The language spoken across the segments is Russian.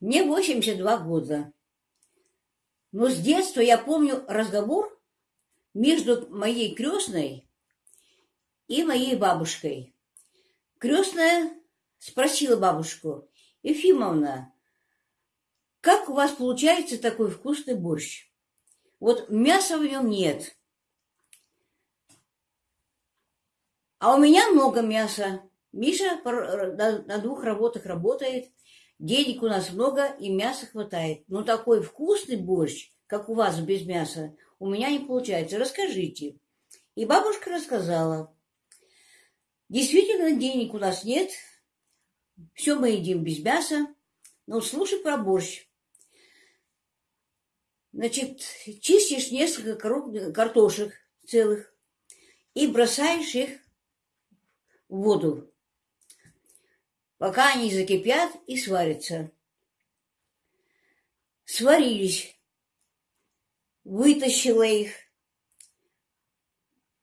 Мне 82 года. Но с детства я помню разговор между моей крестной и моей бабушкой. Крестная спросила бабушку, Ефимовна, как у вас получается такой вкусный борщ? Вот мяса в нем нет. А у меня много мяса. Миша на двух работах работает. Денег у нас много и мяса хватает. Но такой вкусный борщ, как у вас без мяса, у меня не получается. Расскажите. И бабушка рассказала. Действительно, денег у нас нет. Все мы едим без мяса. Но слушай про борщ. Значит, чистишь несколько картошек целых и бросаешь их в воду пока они закипят и сварятся. Сварились. Вытащила их,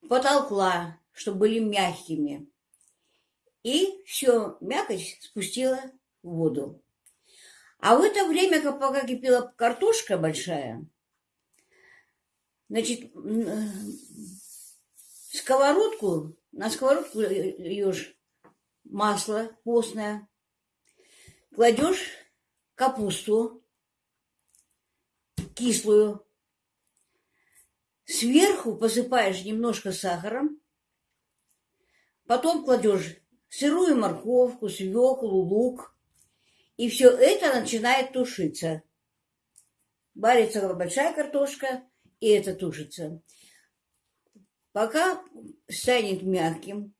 потолкла, чтобы были мягкими. И все, мякоть спустила в воду. А в это время, пока кипела картошка большая, значит, сковородку, на сковородку льешь масло постное, кладешь капусту кислую, сверху посыпаешь немножко сахаром, потом кладешь сырую морковку, свеклу, лук, и все это начинает тушиться. Варится большая картошка, и это тушится. Пока станет мягким,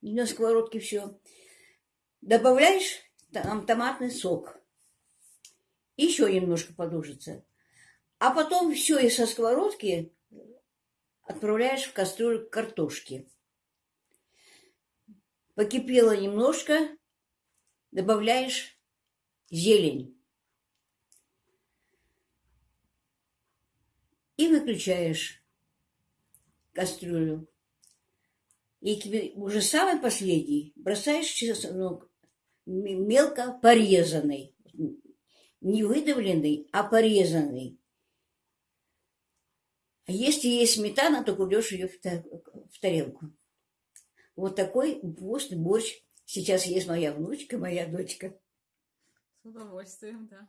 на сковородке все. Добавляешь там томатный сок. Еще немножко подушится. А потом все и со сковородки отправляешь в кастрюлю картошки. Покипело немножко, добавляешь зелень. И выключаешь кастрюлю. И уже самый последний бросаешь чеснок мелко порезанный. Не выдавленный, а порезанный. А если есть сметана, то кладешь ее в тарелку. Вот такой вкусный борщ сейчас есть моя внучка, моя дочка. С удовольствием, да.